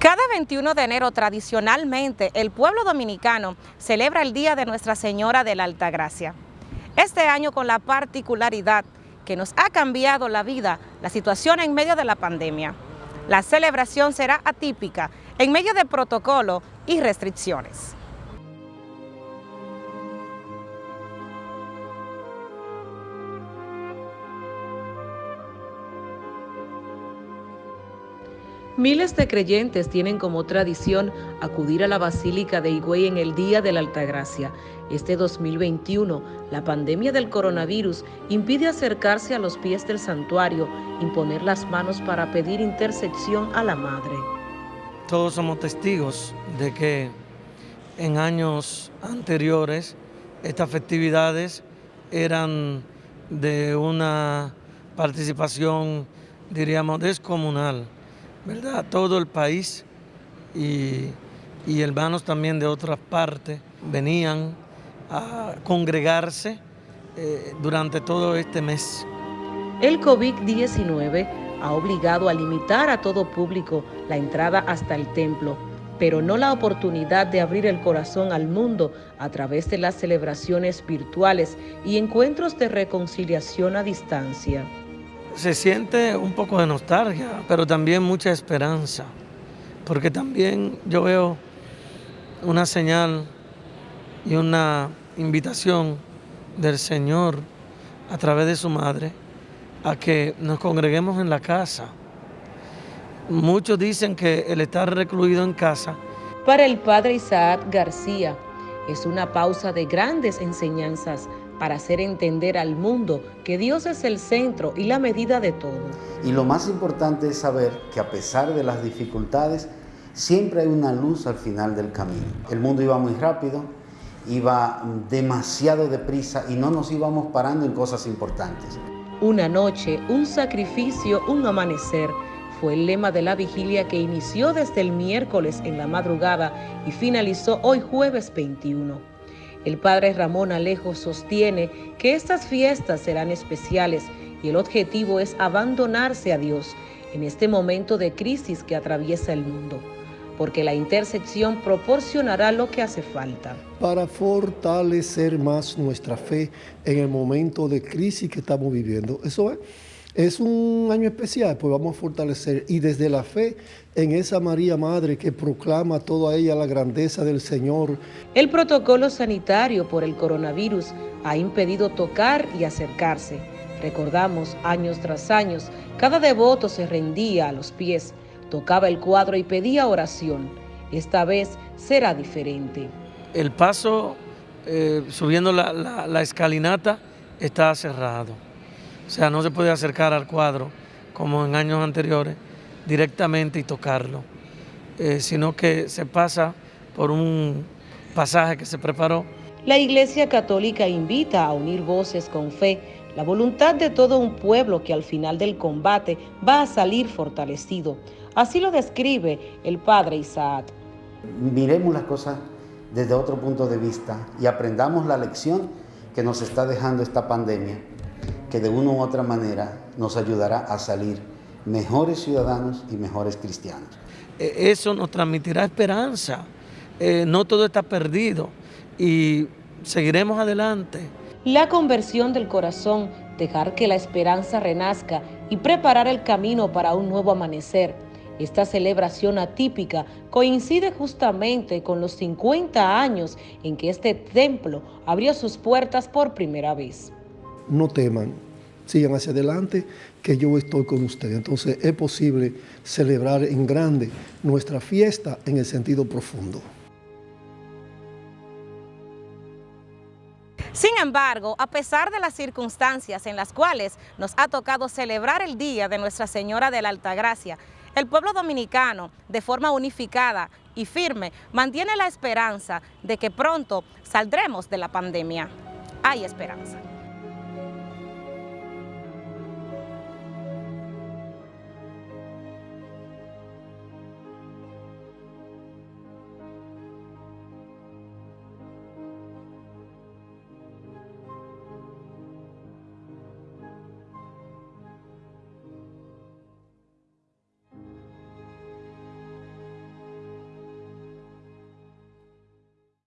Cada 21 de enero tradicionalmente el pueblo dominicano celebra el Día de Nuestra Señora de la Altagracia. Este año con la particularidad que nos ha cambiado la vida la situación en medio de la pandemia. La celebración será atípica en medio de protocolo y restricciones. Miles de creyentes tienen como tradición acudir a la Basílica de Higüey en el Día de la Altagracia. Este 2021, la pandemia del coronavirus impide acercarse a los pies del santuario, imponer las manos para pedir intersección a la Madre. Todos somos testigos de que en años anteriores estas festividades eran de una participación, diríamos, descomunal ¿verdad? Todo el país y, hermanos también de otras partes venían a congregarse eh, durante todo este mes. El COVID-19 ha obligado a limitar a todo público la entrada hasta el templo, pero no la oportunidad de abrir el corazón al mundo a través de las celebraciones virtuales y encuentros de reconciliación a distancia se siente un poco de nostalgia, pero también mucha esperanza, porque también yo veo una señal y una invitación del Señor a través de su madre a que nos congreguemos en la casa. Muchos dicen que el estar recluido en casa. Para el padre Isaac García es una pausa de grandes enseñanzas para hacer entender al mundo que Dios es el centro y la medida de todo. Y lo más importante es saber que a pesar de las dificultades, siempre hay una luz al final del camino. El mundo iba muy rápido, iba demasiado deprisa y no nos íbamos parando en cosas importantes. Una noche, un sacrificio, un amanecer, fue el lema de la vigilia que inició desde el miércoles en la madrugada y finalizó hoy jueves 21. El padre Ramón Alejo sostiene que estas fiestas serán especiales y el objetivo es abandonarse a Dios en este momento de crisis que atraviesa el mundo, porque la intersección proporcionará lo que hace falta. Para fortalecer más nuestra fe en el momento de crisis que estamos viviendo. Eso es es un año especial, pues vamos a fortalecer y desde la fe en esa María Madre que proclama toda ella la grandeza del Señor. El protocolo sanitario por el coronavirus ha impedido tocar y acercarse. Recordamos, años tras años, cada devoto se rendía a los pies, tocaba el cuadro y pedía oración. Esta vez será diferente. El paso eh, subiendo la, la escalinata está cerrado. O sea, no se puede acercar al cuadro como en años anteriores directamente y tocarlo, eh, sino que se pasa por un pasaje que se preparó. La Iglesia Católica invita a unir voces con fe, la voluntad de todo un pueblo que al final del combate va a salir fortalecido. Así lo describe el padre Isaac. Miremos las cosas desde otro punto de vista y aprendamos la lección que nos está dejando esta pandemia que de una u otra manera nos ayudará a salir mejores ciudadanos y mejores cristianos. E, eso nos transmitirá esperanza. Eh, no todo está perdido y seguiremos adelante. La conversión del corazón, dejar que la esperanza renazca y preparar el camino para un nuevo amanecer. Esta celebración atípica coincide justamente con los 50 años en que este templo abrió sus puertas por primera vez no teman, sigan hacia adelante, que yo estoy con ustedes. Entonces es posible celebrar en grande nuestra fiesta en el sentido profundo. Sin embargo, a pesar de las circunstancias en las cuales nos ha tocado celebrar el Día de Nuestra Señora de la Altagracia, el pueblo dominicano, de forma unificada y firme, mantiene la esperanza de que pronto saldremos de la pandemia. Hay esperanza.